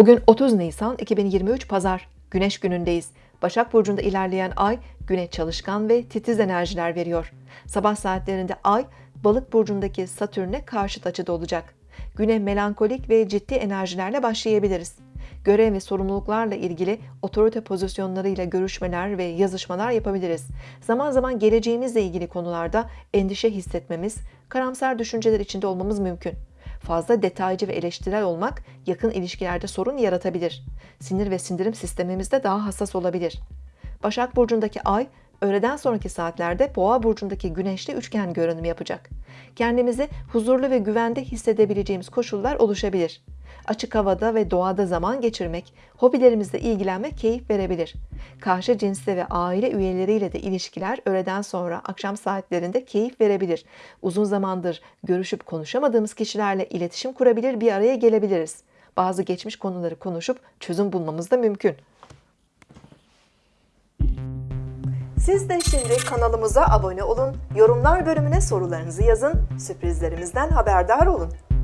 Bugün 30 Nisan 2023 Pazar. Güneş günündeyiz. Başak Burcu'nda ilerleyen ay güne çalışkan ve titiz enerjiler veriyor. Sabah saatlerinde ay Balık Burcu'ndaki Satürn'e karşıt açıda olacak. Güne melankolik ve ciddi enerjilerle başlayabiliriz. Görev ve sorumluluklarla ilgili otorite pozisyonlarıyla görüşmeler ve yazışmalar yapabiliriz. Zaman zaman geleceğimizle ilgili konularda endişe hissetmemiz, karamsar düşünceler içinde olmamız mümkün. Fazla detaycı ve eleştirel olmak yakın ilişkilerde sorun yaratabilir. Sinir ve sindirim sistemimizde daha hassas olabilir. Başak Burcu'ndaki ay, öğleden sonraki saatlerde Boğa Burcu'ndaki güneşli üçgen görünümü yapacak. Kendimizi huzurlu ve güvende hissedebileceğimiz koşullar oluşabilir. Açık havada ve doğada zaman geçirmek, hobilerimizle ilgilenmek keyif verebilir. Karşı cinsle ve aile üyeleriyle de ilişkiler öğleden sonra akşam saatlerinde keyif verebilir. Uzun zamandır görüşüp konuşamadığımız kişilerle iletişim kurabilir, bir araya gelebiliriz. Bazı geçmiş konuları konuşup çözüm bulmamız da mümkün. Siz de şimdi kanalımıza abone olun, yorumlar bölümüne sorularınızı yazın, sürprizlerimizden haberdar olun.